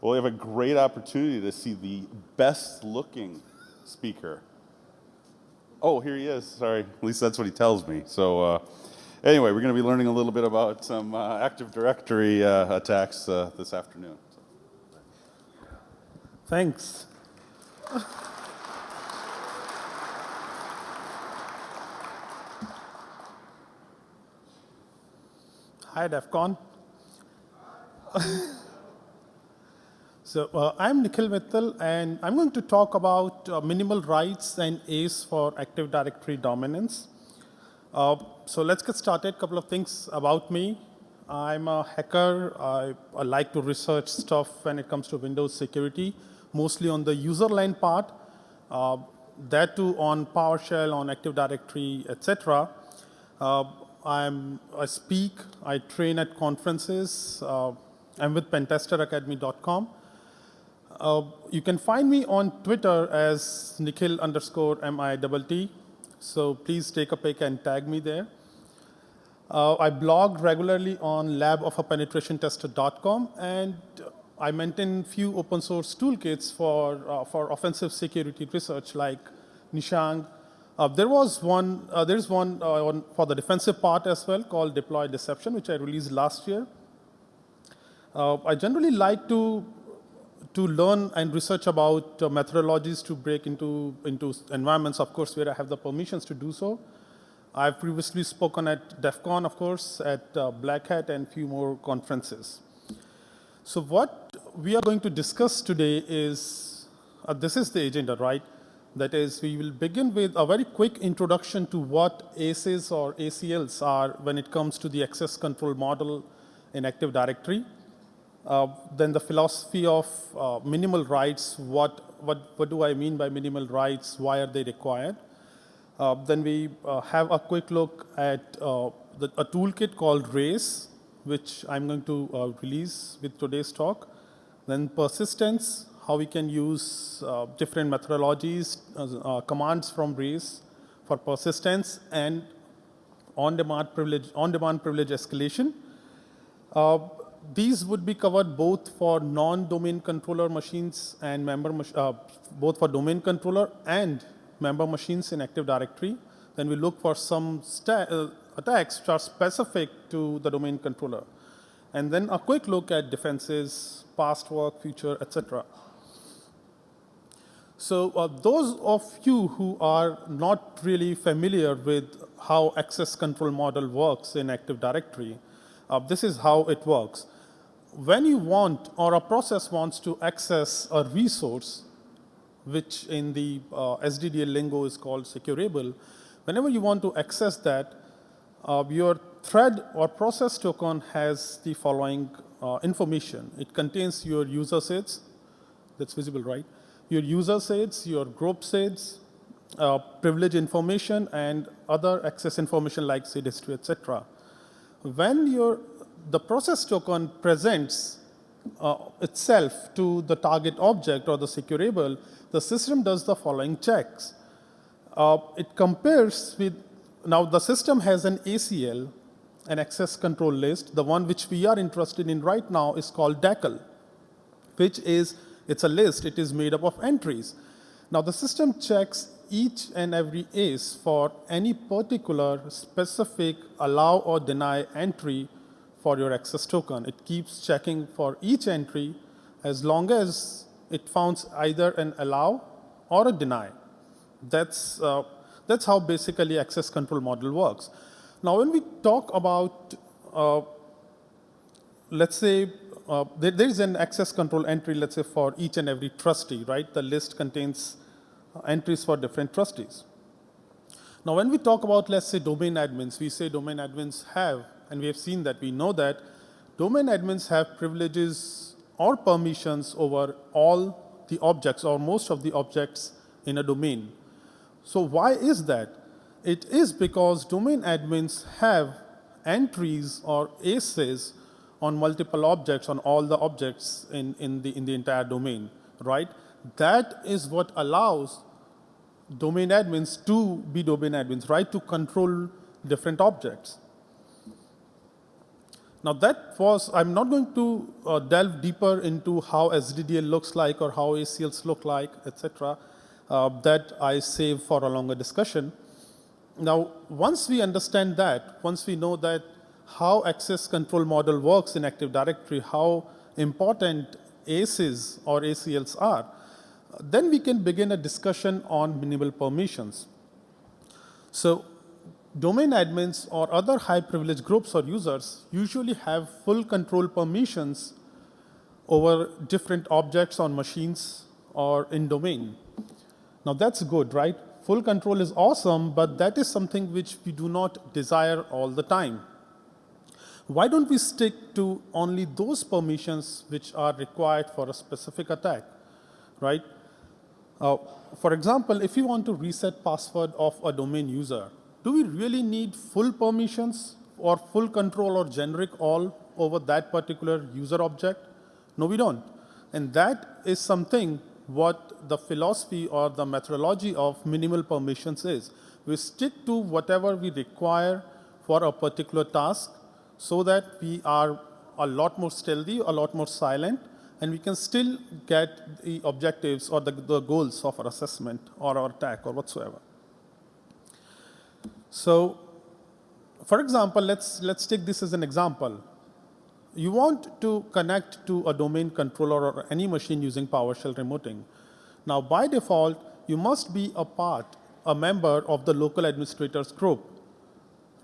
Well, we have a great opportunity to see the best looking speaker. Oh, here he is. Sorry. At least that's what he tells me. So, uh, anyway, we're going to be learning a little bit about some uh, Active Directory uh, attacks uh, this afternoon. Thanks. Hi, DEF CON. so uh, I'm Nikhil Mittal, and I'm going to talk about uh, minimal rights and ACE for Active Directory dominance. Uh, so let's get started. A couple of things about me. I'm a hacker. I, I, like to research stuff when it comes to Windows security, mostly on the user line part, uh, that too on PowerShell, on Active Directory, etc. Uh, I'm, I speak, I train at conferences. Uh, I'm with pentesteraccademy.com. Uh, you can find me on Twitter as Nikhil underscore M-I-T-T. So please take a pic and tag me there. Uh, I blog regularly on labofapenetrationtester.com and I maintain few open source toolkits for, uh, for offensive security research like Nishang, uh, there was one, uh, there's one, uh, one, for the defensive part as well called Deploy Deception, which I released last year. Uh, I generally like to, to learn and research about uh, methodologies to break into, into environments, of course, where I have the permissions to do so. I've previously spoken at DEF CON, of course, at uh, Black Hat and a few more conferences. So what we are going to discuss today is, this is the agenda, right? That is, we will begin with a very quick introduction to what ACEs or ACLs are when it comes to the access control model in Active Directory. Uh, then the philosophy of uh, minimal rights, what, what, what do I mean by minimal rights, why are they required? Uh, then we uh, have a quick look at uh, the, a toolkit called RACE, which I'm going to release with today's talk. Then persistence, how we can use different methodologies, commands from RACE for persistence and on-demand privilege, on-demand privilege escalation. Uh, these would be covered both for non-domain controller machines and member, uh, both for domain controller and member machines in Active Directory. Then we look for some uh, attacks which are specific to the domain controller. And then a quick look at defenses, past work, future, etc. So uh, those of you who are not really familiar with how access control model works in Active Directory, uh, this is how it works. When you want or a process wants to access a resource, which in the uh, SDDL lingo is called securable, whenever you want to access that, uh, your thread or process token has the following uh, information. It contains your user sets, that's visible, right? your user sets, your group sets, uh, privilege information, and other access information like seed history, etc. When your, the process token presents uh, itself to the target object or the securable, the system does the following checks. Uh, it compares with, now the system has an ACL, an access control list. The one which we are interested in right now is called DACL, which is it's a list. It is made up of entries. Now, the system checks each and every ACE for any particular specific allow or deny entry for your access token. It keeps checking for each entry as long as it founds either an allow or a deny. That's, uh, that's how basically access control model works. Now, when we talk about, uh, let's say, uh, there, there is an access control entry, let's say, for each and every trustee, right? The list contains entries for different trustees. Now, when we talk about, let's say, domain admins, we say domain admins have, and we have seen that, we know that domain admins have privileges or permissions over all the objects or most of the objects in a domain. So why is that? It is because domain admins have entries or ACEs on multiple objects, on all the objects in, in, the, in the entire domain, right? That is what allows domain admins to be domain admins, right? To control different objects. Now that was, I'm not going to uh, delve deeper into how SDDL looks like or how ACLs look like, etc. Uh, that I save for a longer discussion. Now, once we understand that, once we know that how access control model works in Active Directory, how important ACEs or ACLs are, then we can begin a discussion on minimal permissions. So domain admins or other high privilege groups or users usually have full control permissions over different objects on machines or in domain. Now that's good, right? Full control is awesome, but that is something which we do not desire all the time. Why don't we stick to only those permissions which are required for a specific attack, right? Uh, for example, if you want to reset password of a domain user, do we really need full permissions or full control or generic all over that particular user object? No, we don't. And that is something what the philosophy or the methodology of minimal permissions is. We stick to whatever we require for a particular task so that we are a lot more stealthy, a lot more silent, and we can still get the objectives or the, the goals of our assessment or our attack or whatsoever. So, for example, let's, let's take this as an example. You want to connect to a domain controller or any machine using PowerShell remoting. Now, by default, you must be a part, a member of the local administrators group,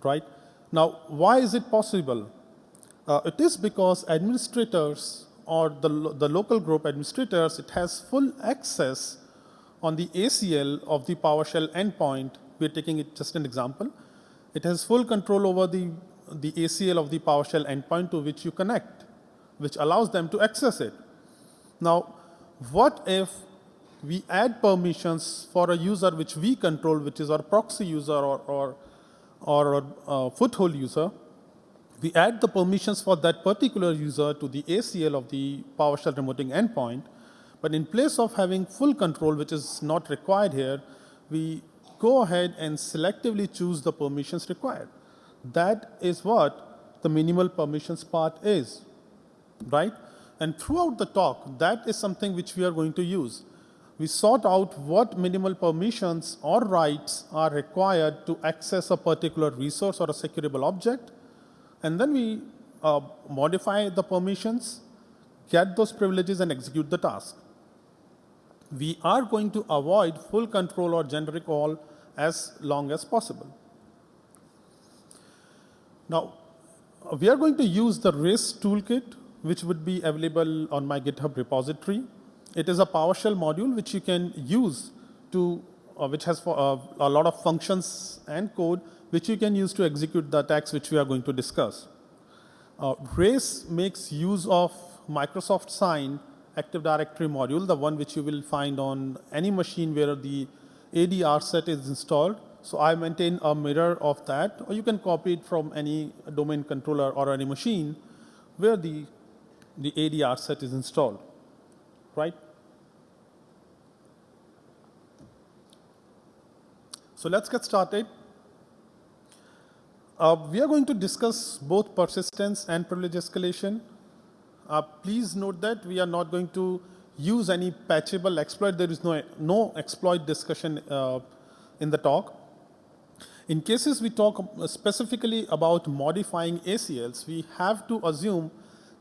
right? Now, why is it possible? Uh, it is because administrators or the, the local group administrators, it has full access on the ACL of the PowerShell endpoint we're taking it just an example. It has full control over the, the ACL of the PowerShell endpoint to which you connect, which allows them to access it. Now, what if we add permissions for a user which we control, which is our proxy user or, or, or a foothold user, we add the permissions for that particular user to the ACL of the PowerShell remoting endpoint, but in place of having full control, which is not required here, we go ahead and selectively choose the permissions required. That is what the minimal permissions part is, right? And throughout the talk, that is something which we are going to use. We sort out what minimal permissions or rights are required to access a particular resource or a secureable object, and then we uh, modify the permissions, get those privileges, and execute the task we are going to avoid full control or generic all as long as possible. Now, we are going to use the RACE toolkit, which would be available on my GitHub repository. It is a PowerShell module which you can use to, uh, which has for, uh, a lot of functions and code, which you can use to execute the attacks which we are going to discuss. Uh, RACE makes use of Microsoft Sign Active Directory module, the one which you will find on any machine where the ADR set is installed. So I maintain a mirror of that, or you can copy it from any domain controller or any machine where the, the ADR set is installed, right? So let's get started. Uh, we are going to discuss both persistence and privilege escalation. Uh, please note that we are not going to use any patchable exploit. There is no, no exploit discussion uh, in the talk. In cases we talk specifically about modifying ACLs, we have to assume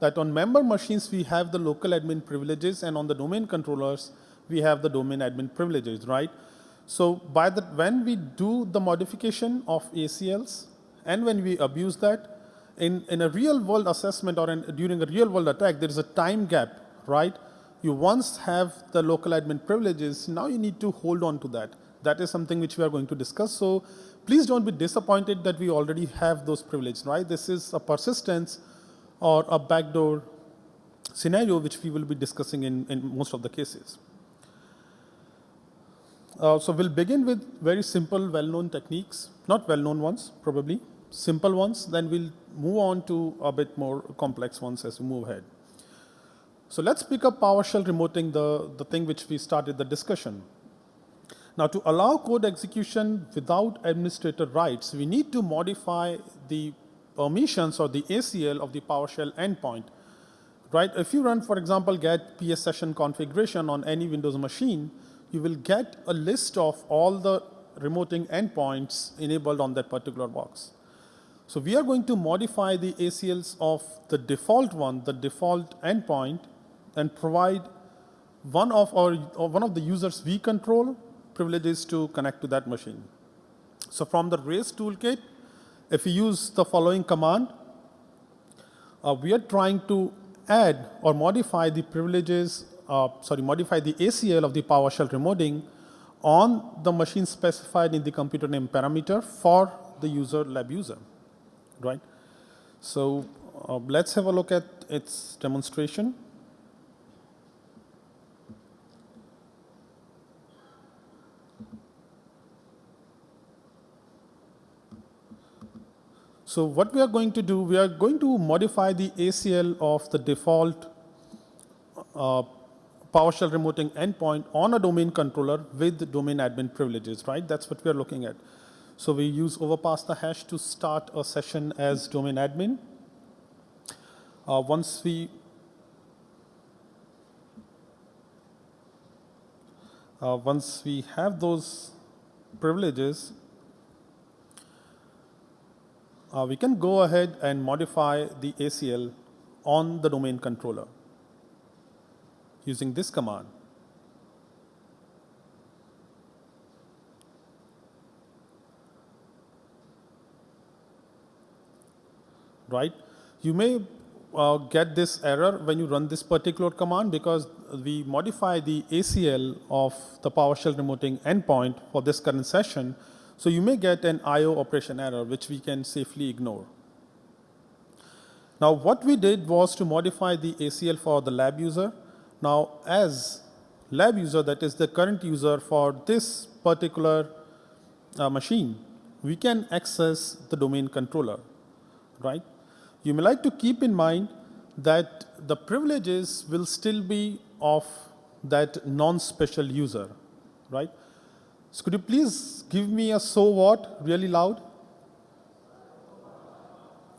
that on member machines we have the local admin privileges and on the domain controllers we have the domain admin privileges, right? So by the, when we do the modification of ACLs and when we abuse that, in, in a real world assessment or in, during a real world attack, there is a time gap, right? You once have the local admin privileges, now you need to hold on to that. That is something which we are going to discuss. So please don't be disappointed that we already have those privileges, right? This is a persistence or a backdoor scenario which we will be discussing in, in most of the cases. Uh, so we'll begin with very simple, well-known techniques, not well-known ones, probably, simple ones, then we'll move on to a bit more complex ones as we move ahead. So let's pick up PowerShell remoting, the, the thing which we started the discussion. Now to allow code execution without administrator rights, we need to modify the permissions or the ACL of the PowerShell endpoint. Right? If you run, for example, get PS session configuration on any Windows machine, you will get a list of all the remoting endpoints enabled on that particular box. So we are going to modify the ACLs of the default one, the default endpoint, and provide one of our one of the users we control privileges to connect to that machine. So from the race toolkit, if we use the following command, uh, we are trying to add or modify the privileges, uh, sorry, modify the ACL of the PowerShell remoting on the machine specified in the computer name parameter for the user lab user, right? So uh, let's have a look at its demonstration. So what we are going to do, we are going to modify the ACL of the default uh, PowerShell remoting endpoint on a domain controller with domain admin privileges, right? That's what we are looking at. So we use overpass the hash to start a session as domain admin. Uh, once we uh, once we have those privileges, uh, we can go ahead and modify the ACL on the domain controller using this command. Right? You may uh, get this error when you run this particular command because we modify the ACL of the PowerShell remoting endpoint for this current session. So you may get an IO operation error, which we can safely ignore. Now, what we did was to modify the ACL for the lab user. Now, as lab user, that is the current user for this particular uh, machine, we can access the domain controller, right? You may like to keep in mind that the privileges will still be of that non-special user, right? So could you please give me a so what really loud?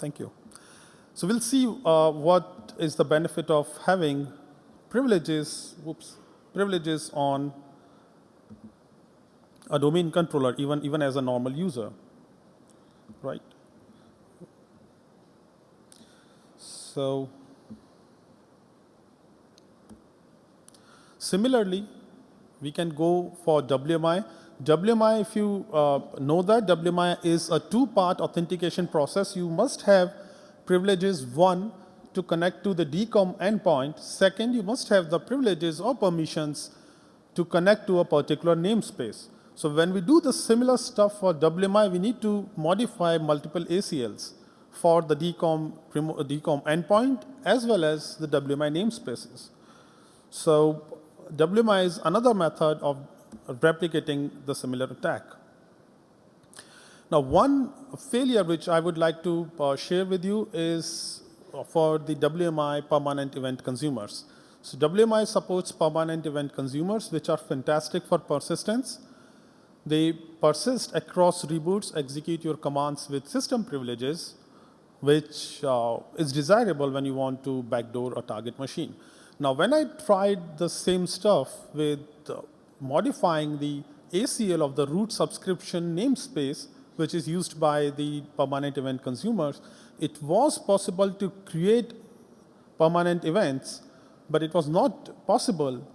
Thank you. So we'll see uh, what is the benefit of having privileges, whoops, privileges on a domain controller, even, even as a normal user, right? So similarly, we can go for WMI. WMI, if you uh, know that, WMI is a two-part authentication process. You must have privileges, one, to connect to the DCOM endpoint. Second, you must have the privileges or permissions to connect to a particular namespace. So when we do the similar stuff for WMI, we need to modify multiple ACLs for the DCOM, DCOM endpoint as well as the WMI namespaces. So WMI is another method of replicating the similar attack. Now, one failure which I would like to uh, share with you is for the WMI permanent event consumers. So WMI supports permanent event consumers, which are fantastic for persistence. They persist across reboots, execute your commands with system privileges, which uh, is desirable when you want to backdoor a target machine. Now, when I tried the same stuff with uh, modifying the ACL of the root subscription namespace, which is used by the permanent event consumers, it was possible to create permanent events, but it was not possible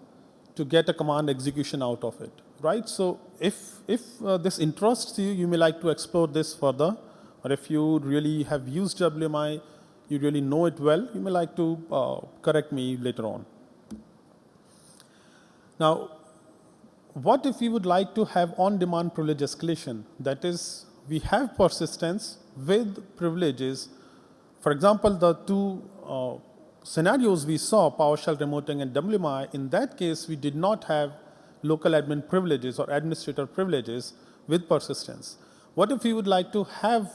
to get a command execution out of it, right? So if, if uh, this interests you, you may like to explore this further, or if you really have used WMI, you really know it well, you may like to uh, correct me later on. Now, what if we would like to have on-demand privilege escalation? That is, we have persistence with privileges. For example, the two uh, scenarios we saw, PowerShell remoting and WMI, in that case, we did not have local admin privileges or administrator privileges with persistence. What if we would like to have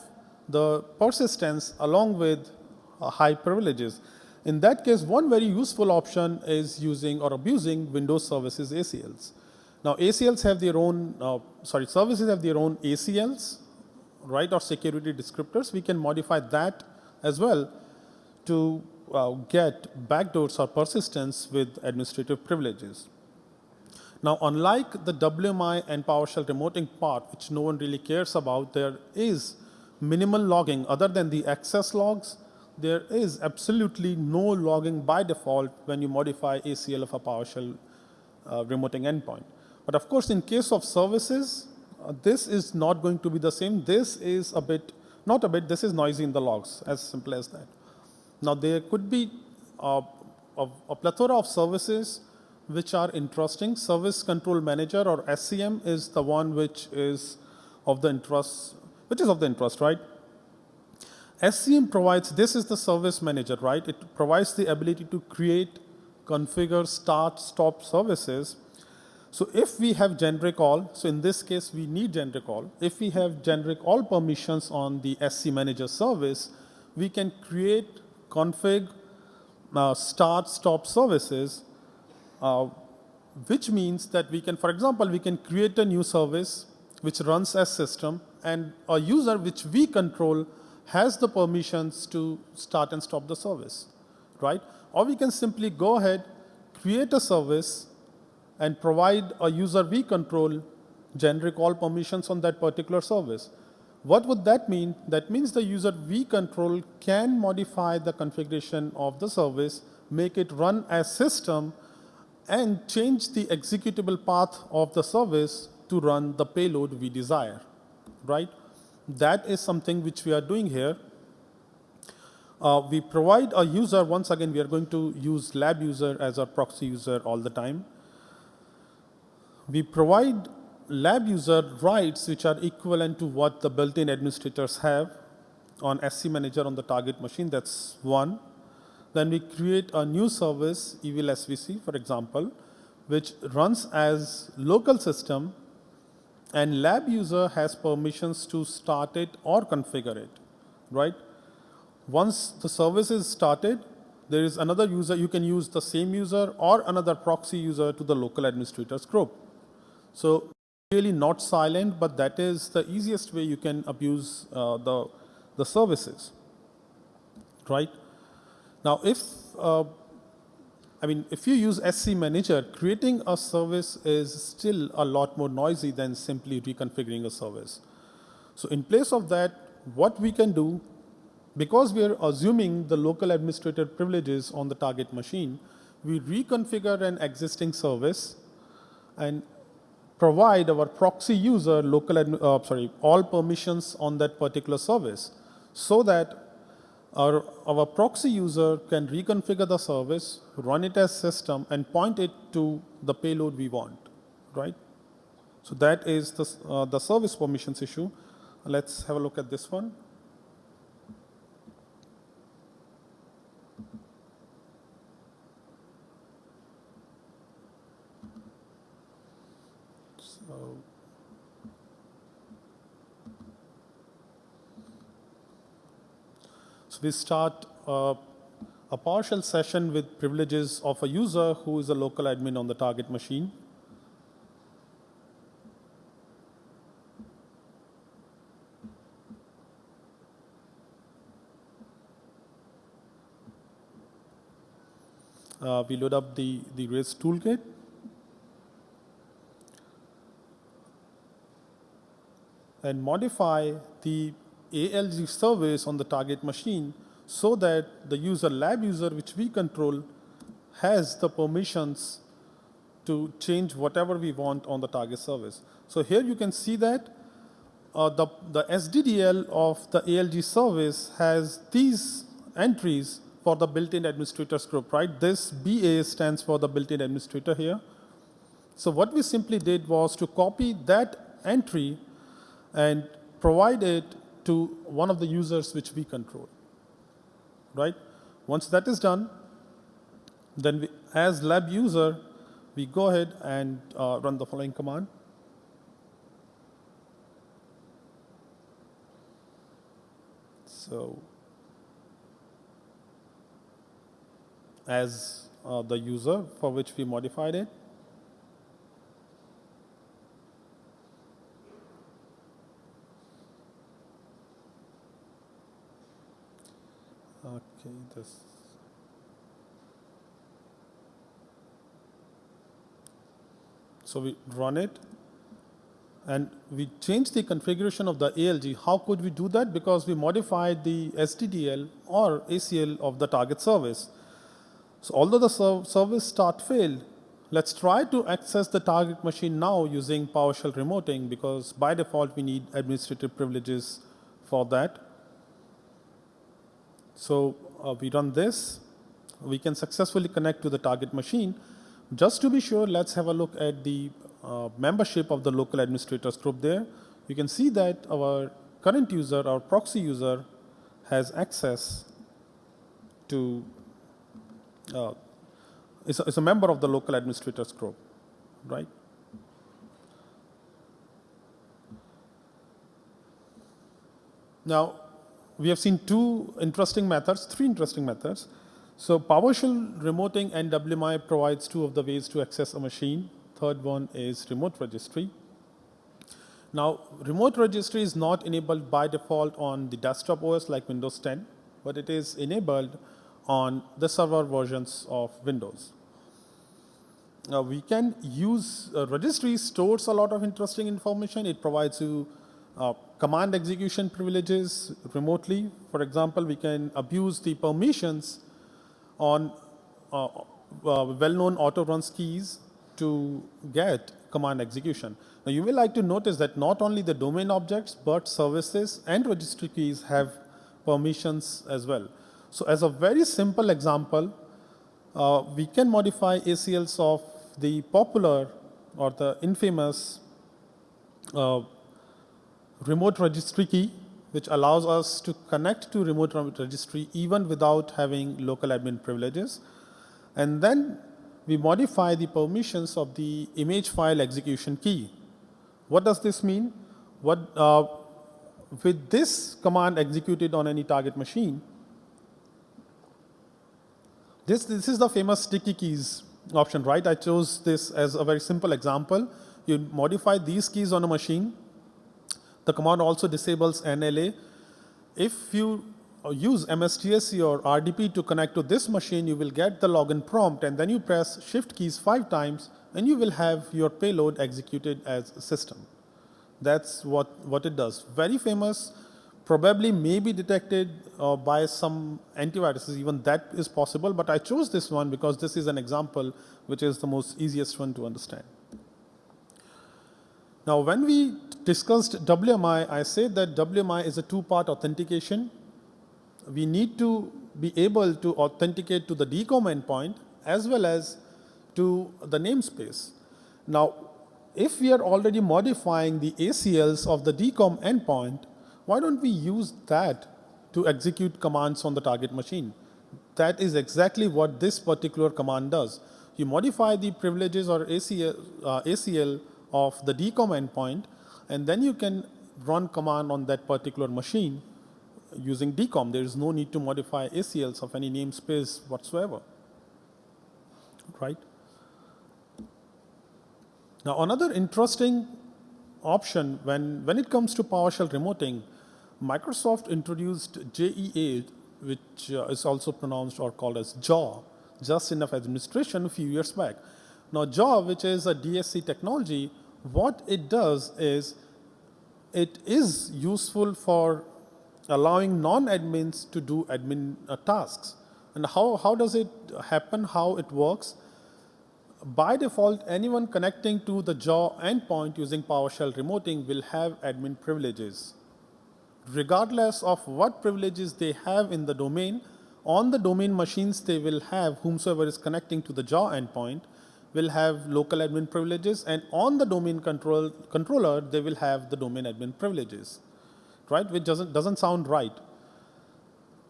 the persistence along with uh, high privileges? In that case, one very useful option is using or abusing Windows Services ACLs. Now, ACLs have their own, uh, sorry, services have their own ACLs, right, or security descriptors, we can modify that as well to uh, get backdoors or persistence with administrative privileges. Now, unlike the WMI and PowerShell remoting part, which no one really cares about, there is minimal logging other than the access logs. There is absolutely no logging by default when you modify ACL of a PowerShell uh, remoting endpoint. But of course, in case of services, uh, this is not going to be the same. This is a bit, not a bit, this is noisy in the logs, as simple as that. Now, there could be uh, a, a plethora of services which are interesting. Service Control Manager or SCM is the one which is of the interest, which is of the interest, right? SCM provides, this is the service manager, right? It provides the ability to create, configure, start, stop services. So if we have generic all, so in this case we need generic all. If we have generic all permissions on the SC manager service, we can create, config, uh, start, stop services uh, which means that we can, for example, we can create a new service which runs as system and a user which we control has the permissions to start and stop the service, right? Or we can simply go ahead, create a service and provide a user we control generic all permissions on that particular service. What would that mean? That means the user we control can modify the configuration of the service, make it run as system and change the executable path of the service to run the payload we desire, right? That is something which we are doing here. Uh, we provide a user, once again, we are going to use lab user as our proxy user all the time. We provide lab user rights which are equivalent to what the built-in administrators have on SC manager on the target machine, that's one. Then we create a new service, Evil SVC, for example, which runs as local system and lab user has permissions to start it or configure it, right? Once the service is started, there is another user, you can use the same user or another proxy user to the local administrators group. So really not silent, but that is the easiest way you can abuse uh, the, the services, right? Now, if uh, I mean, if you use SC Manager, creating a service is still a lot more noisy than simply reconfiguring a service. So in place of that, what we can do, because we are assuming the local administrator privileges on the target machine, we reconfigure an existing service and provide our proxy user local, uh, sorry, all permissions on that particular service so that our, our proxy user can reconfigure the service, run it as system, and point it to the payload we want, right? So that is the, uh, the service permissions issue. Let's have a look at this one. So So we start uh, a partial session with privileges of a user who is a local admin on the target machine. Uh, we load up the, the Rails toolkit. And modify the ALG service on the target machine so that the user lab user which we control has the permissions to change whatever we want on the target service. So here you can see that uh, the, the SDDL of the ALG service has these entries for the built-in administrators group, right? This BA stands for the built-in administrator here. So what we simply did was to copy that entry and provide it to one of the users which we control, right? Once that is done, then we, as lab user, we go ahead and uh, run the following command. So as uh, the user for which we modified it, Okay. So we run it and we change the configuration of the ALG. How could we do that? Because we modified the SDDL or ACL of the target service. So although the ser- service start failed, let's try to access the target machine now using PowerShell remoting because by default we need administrative privileges for that. So uh, we run this. We can successfully connect to the target machine. Just to be sure, let's have a look at the uh, membership of the local administrators group there. You can see that our current user, our proxy user, has access to, uh, is, a, is a member of the local administrators group, right? Now, we have seen two interesting methods, three interesting methods. So PowerShell remoting and WMI provides two of the ways to access a machine. Third one is remote registry. Now, remote registry is not enabled by default on the desktop OS like Windows 10, but it is enabled on the server versions of Windows. Now, we can use uh, registry stores a lot of interesting information. It provides you uh, command execution privileges remotely. For example, we can abuse the permissions on uh, uh, well-known auto-runs keys to get command execution. Now, you will like to notice that not only the domain objects, but services and registry keys have permissions as well. So as a very simple example, uh, we can modify ACLs of the popular or the infamous uh, remote registry key, which allows us to connect to remote registry even without having local admin privileges. And then we modify the permissions of the image file execution key. What does this mean? What, uh, with this command executed on any target machine, this, this is the famous sticky keys option, right? I chose this as a very simple example. You modify these keys on a machine. The command also disables NLA. If you use MSTSC or RDP to connect to this machine, you will get the login prompt and then you press shift keys five times and you will have your payload executed as a system. That's what, what it does. Very famous, probably may be detected uh, by some antiviruses, even that is possible, but I chose this one because this is an example which is the most easiest one to understand. Now, when we discussed WMI, I said that WMI is a two-part authentication. We need to be able to authenticate to the DCOM endpoint as well as to the namespace. Now, if we are already modifying the ACLs of the DCOM endpoint, why don't we use that to execute commands on the target machine? That is exactly what this particular command does. You modify the privileges or ACL, uh, ACL of the DCOM endpoint, and then you can run command on that particular machine using DCOM. There is no need to modify ACLs of any namespace whatsoever, right? Now, another interesting option when, when it comes to PowerShell remoting, Microsoft introduced JEA, which uh, is also pronounced or called as JAW, Just Enough Administration, a few years back. Now, JAW, which is a DSC technology, what it does is it is useful for allowing non-admins to do admin uh, tasks. And how, how does it happen, how it works? By default, anyone connecting to the JAW endpoint using PowerShell remoting will have admin privileges. Regardless of what privileges they have in the domain, on the domain machines they will have whomsoever is connecting to the JAW endpoint will have local admin privileges and on the domain control, controller they will have the domain admin privileges, right? Which doesn't, doesn't sound right.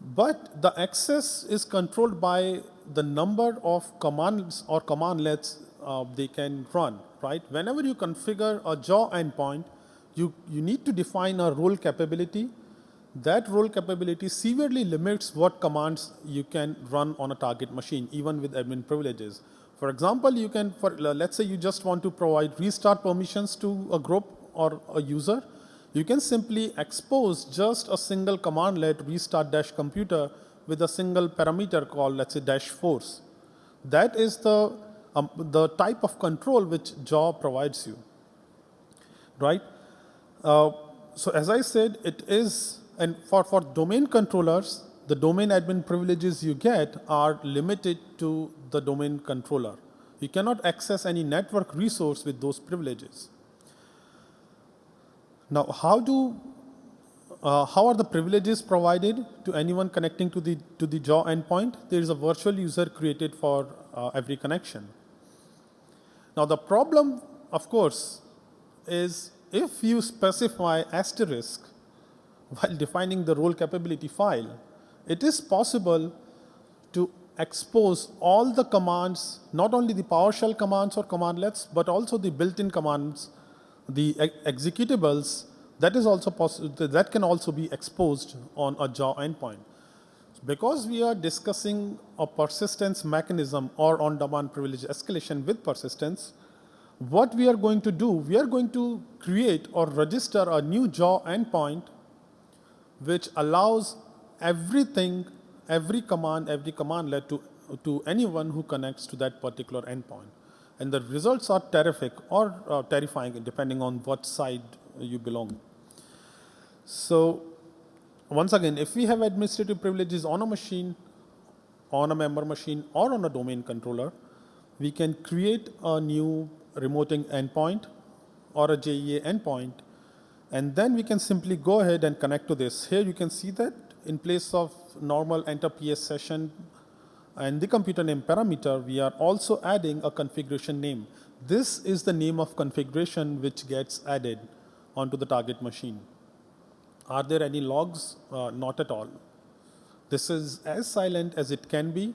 But the access is controlled by the number of commands or commandlets uh, they can run, right? Whenever you configure a JAW endpoint, you, you need to define a role capability. That role capability severely limits what commands you can run on a target machine, even with admin privileges. For example, you can, for, let's say you just want to provide restart permissions to a group or a user, you can simply expose just a single commandlet restart dash computer with a single parameter called, let's say, dash force. That is the, um, the type of control which jaw provides you, right? Uh, so as I said, it is, and for, for domain controllers, the domain admin privileges you get are limited to the domain controller. You cannot access any network resource with those privileges. Now, how do uh, how are the privileges provided to anyone connecting to the to the jaw endpoint? There is a virtual user created for uh, every connection. Now, the problem, of course, is if you specify asterisk while defining the role capability file, it is possible to expose all the commands, not only the PowerShell commands or commandlets, but also the built-in commands, the ex executables, that is also possible, that can also be exposed on a jaw endpoint. Because we are discussing a persistence mechanism or on-demand privilege escalation with persistence, what we are going to do, we are going to create or register a new jaw endpoint which allows everything, every command, every commandlet to, to anyone who connects to that particular endpoint. And the results are terrific or uh, terrifying depending on what side you belong. So once again, if we have administrative privileges on a machine, on a member machine, or on a domain controller, we can create a new remoting endpoint or a JEA endpoint, and then we can simply go ahead and connect to this. Here you can see that in place of normal enter PS session and the computer name parameter, we are also adding a configuration name. This is the name of configuration which gets added onto the target machine. Are there any logs? Uh, not at all. This is as silent as it can be.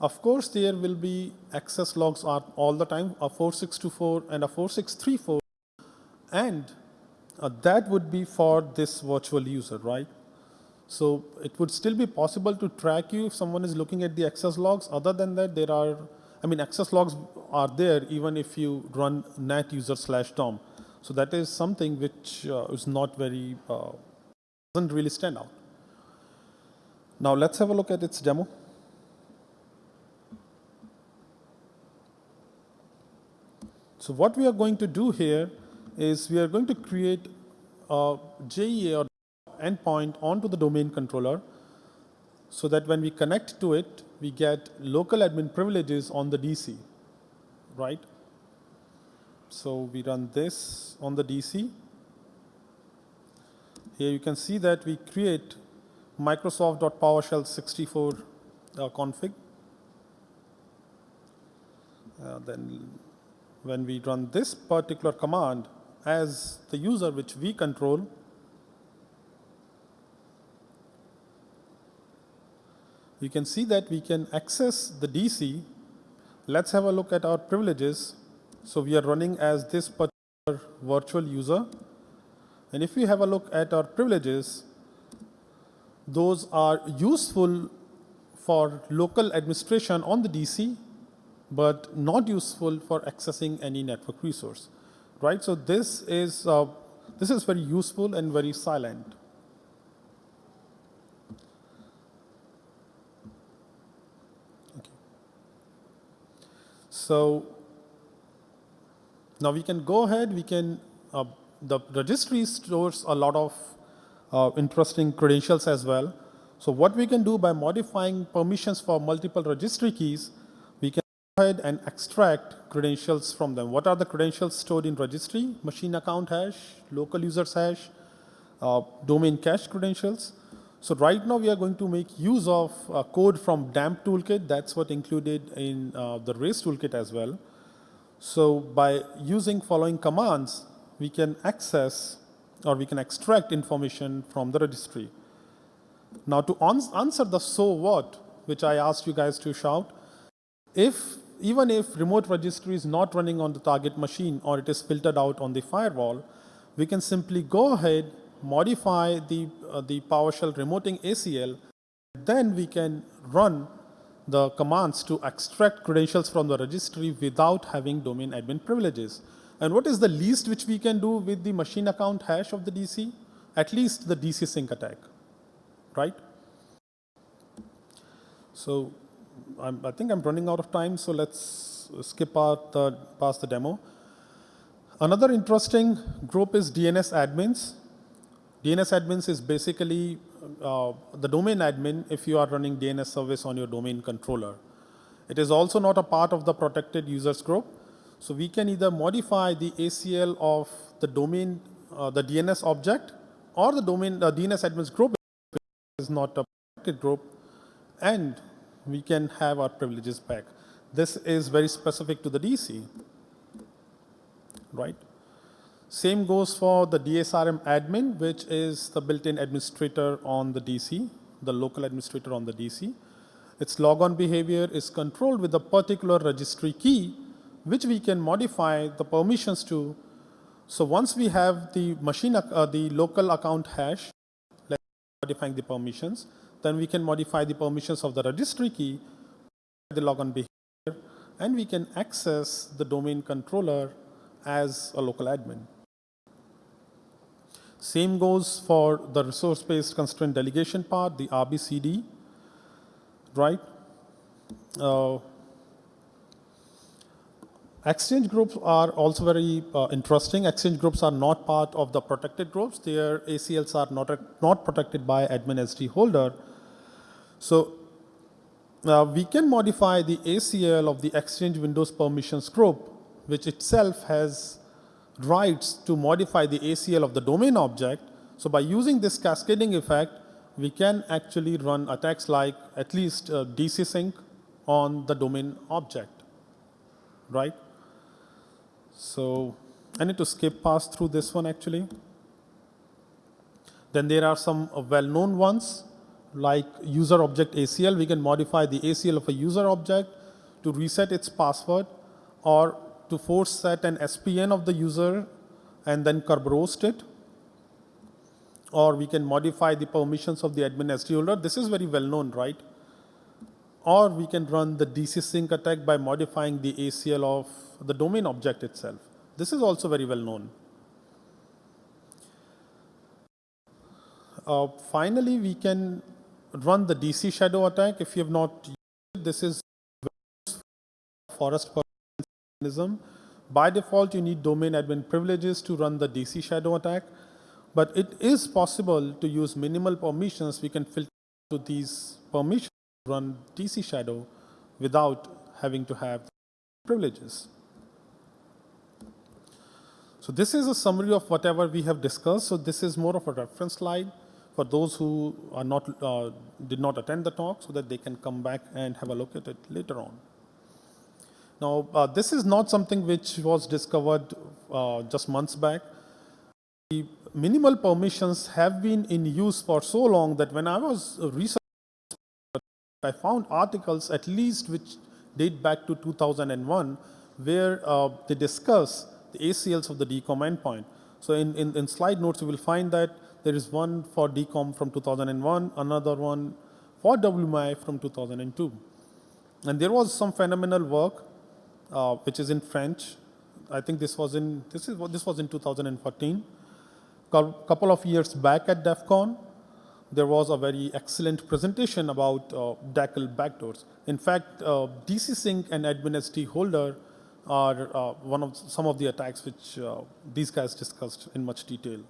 Of course, there will be access logs all the time, a 4624 and a 4634, and uh, that would be for this virtual user, right? So it would still be possible to track you if someone is looking at the access logs. Other than that, there are, I mean, access logs are there even if you run net user slash DOM. So that is something which uh, is not very, uh, doesn't really stand out. Now let's have a look at its demo. So what we are going to do here is we are going to create a JEA or endpoint onto the domain controller so that when we connect to it, we get local admin privileges on the DC, right? So we run this on the DC. Here you can see that we create Microsoft.PowerShell 64 uh, config. Uh, then when we run this particular command as the user which we control, you can see that we can access the DC. Let's have a look at our privileges. So we are running as this particular virtual user. And if we have a look at our privileges, those are useful for local administration on the DC, but not useful for accessing any network resource, right? So this is, uh, this is very useful and very silent. So now we can go ahead, we can, uh, the registry stores a lot of uh, interesting credentials as well. So what we can do by modifying permissions for multiple registry keys, we can go ahead and extract credentials from them. What are the credentials stored in registry? Machine account hash, local users hash, uh, domain cache credentials. So right now we are going to make use of uh, code from DAMP toolkit. That's what included in uh, the RACE toolkit as well. So by using following commands, we can access or we can extract information from the registry. Now to answer the so what, which I asked you guys to shout, if even if remote registry is not running on the target machine or it is filtered out on the firewall, we can simply go ahead, modify the, uh, the PowerShell remoting ACL, then we can run the commands to extract credentials from the registry without having domain admin privileges. And what is the least which we can do with the machine account hash of the DC? At least the DC sync attack, right? So I'm, I think I'm running out of time, so let's skip out the, past the demo. Another interesting group is DNS admins. DNS admins is basically uh, the domain admin if you are running DNS service on your domain controller. It is also not a part of the protected users group. So we can either modify the ACL of the domain, uh, the DNS object, or the domain uh, DNS admins group is not a protected group, and we can have our privileges back. This is very specific to the DC, right? Same goes for the DSRM admin, which is the built-in administrator on the DC, the local administrator on the DC. Its logon behavior is controlled with a particular registry key, which we can modify the permissions to. So once we have the machine, uh, the local account hash, like modifying the permissions, then we can modify the permissions of the registry key, the logon behavior, and we can access the domain controller as a local admin. Same goes for the resource-based constraint delegation part, the RBCD, right? Uh, exchange groups are also very uh, interesting. Exchange groups are not part of the protected groups. Their ACLs are not, not protected by admin SD holder. So uh, we can modify the ACL of the Exchange Windows Permissions group, which itself has rights to modify the ACL of the domain object. So by using this cascading effect, we can actually run attacks like at least uh, DC sync on the domain object, right? So I need to skip past through this one actually. Then there are some uh, well-known ones like user object ACL. We can modify the ACL of a user object to reset its password or to force set an SPN of the user and then Kerberos it. Or we can modify the permissions of the admin SD holder. This is very well known, right? Or we can run the DC sync attack by modifying the ACL of the domain object itself. This is also very well known. Uh, finally, we can run the DC shadow attack. If you have not used it, this is forest mechanism. By default, you need domain admin privileges to run the DC shadow attack, but it is possible to use minimal permissions. We can filter to these permissions to run DC shadow without having to have privileges. So this is a summary of whatever we have discussed. So this is more of a reference slide for those who are not uh, did not attend the talk, so that they can come back and have a look at it later on. Now, uh, this is not something which was discovered uh, just months back. The minimal permissions have been in use for so long that when I was researching, I found articles at least which date back to 2001 where uh, they discuss the ACLs of the DCOM endpoint. So in, in, in slide notes, you will find that there is one for DCOM from 2001, another one for WMI from 2002. And there was some phenomenal work uh, which is in French. I think this was in this is what this was in 2014. Cou- Couple of years back at DEF CON, there was a very excellent presentation about uh, DACL backdoors. In fact, uh, DC Sync and Admin SD Holder are uh, one of some of the attacks which uh, these guys discussed in much detail.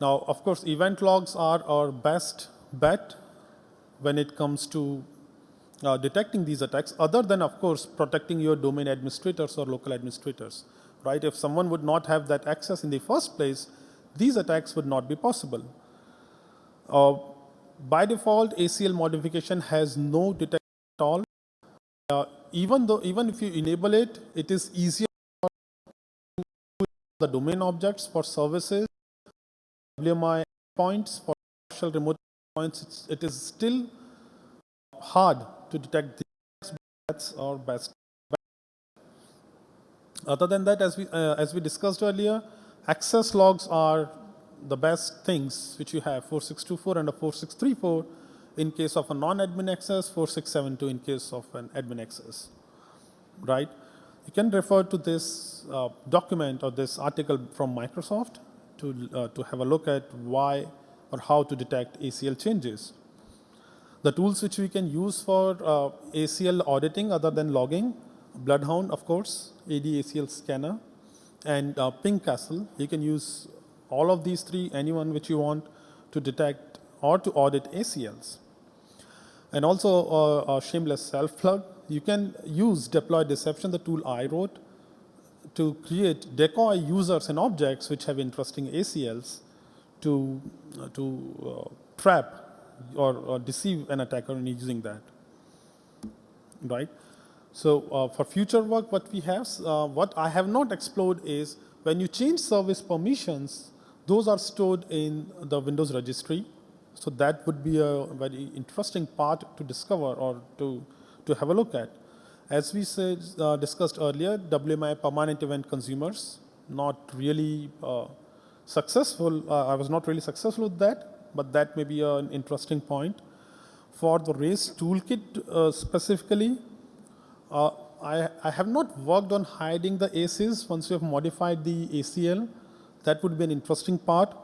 Now, of course, event logs are our best bet when it comes to uh, detecting these attacks, other than, of course, protecting your domain administrators or local administrators, right? If someone would not have that access in the first place, these attacks would not be possible. Uh, by default, ACL modification has no detection at all. Uh, even though, even if you enable it, it is easier for the domain objects for services, WMI points for partial remote points. It is still hard to detect the best or best. Other than that, as we uh, as we discussed earlier, access logs are the best things which you have 4624 and a 4634 in case of a non-admin access, 4672 in case of an admin access, right? You can refer to this uh, document or this article from Microsoft to, uh, to have a look at why or how to detect ACL changes. The tools which we can use for uh, ACL auditing other than logging, Bloodhound, of course, AD ACL scanner, and uh, Ping Castle. You can use all of these three, anyone which you want to detect or to audit ACLs. And also uh, shameless self-plug. You can use deploy deception, the tool I wrote, to create decoy users and objects which have interesting ACLs to, to uh, trap or, or deceive an attacker in using that. Right? So uh, for future work, what we have, uh, what I have not explored is when you change service permissions, those are stored in the Windows registry. So that would be a very interesting part to discover or to, to have a look at. As we said, uh, discussed earlier, WMI permanent event consumers, not really uh, successful. Uh, I was not really successful with that, but that may be an interesting point. For the race toolkit uh, specifically, uh, I, I have not worked on hiding the ACEs once we have modified the ACL. That would be an interesting part.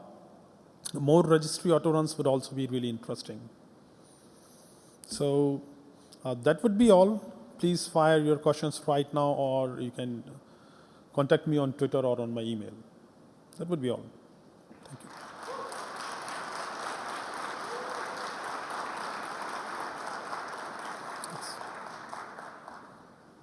More registry autoruns would also be really interesting. So uh, that would be all. Please fire your questions right now, or you can contact me on Twitter or on my email. That would be all.